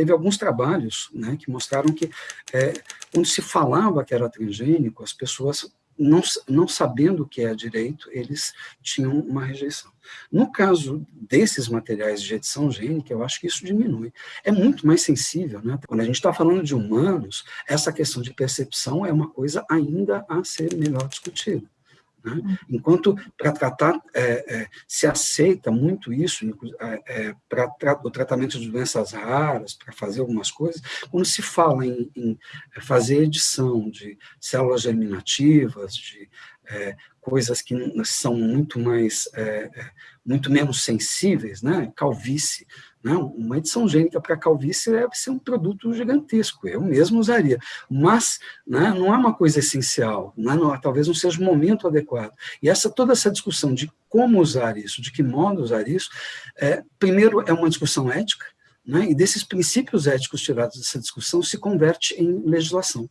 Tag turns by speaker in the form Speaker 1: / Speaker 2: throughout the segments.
Speaker 1: teve alguns trabalhos né, que mostraram que, é, quando se falava que era transgênico, as pessoas não, não sabendo o que é direito, eles tinham uma rejeição. No caso desses materiais de edição gênica, eu acho que isso diminui. É muito mais sensível, né? Quando a gente está falando de humanos, essa questão de percepção é uma coisa ainda a ser melhor discutida. Né? Uhum. Enquanto para tratar, é, é, se aceita muito isso, é, é para tra o tratamento de doenças raras, para fazer algumas coisas, quando se fala em, em, fazer edição de células germinativas, de é, coisas que são muito mais, é, muito menos sensíveis, né? calvície, não, uma edição gênica para calvície deve ser um produto gigantesco, eu mesmo usaria, mas né, não é uma coisa essencial, né, não, talvez não seja o momento adequado. E essa, toda essa discussão de como usar isso, de que modo usar isso, é, primeiro é uma discussão ética, né, e desses princípios éticos tirados dessa discussão se converte em legislação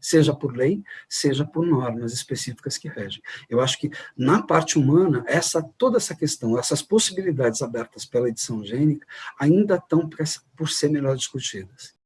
Speaker 1: seja por lei, seja por normas específicas que regem. Eu acho que, na parte humana, essa, toda essa questão, essas possibilidades abertas pela edição gênica, ainda estão por ser melhor discutidas.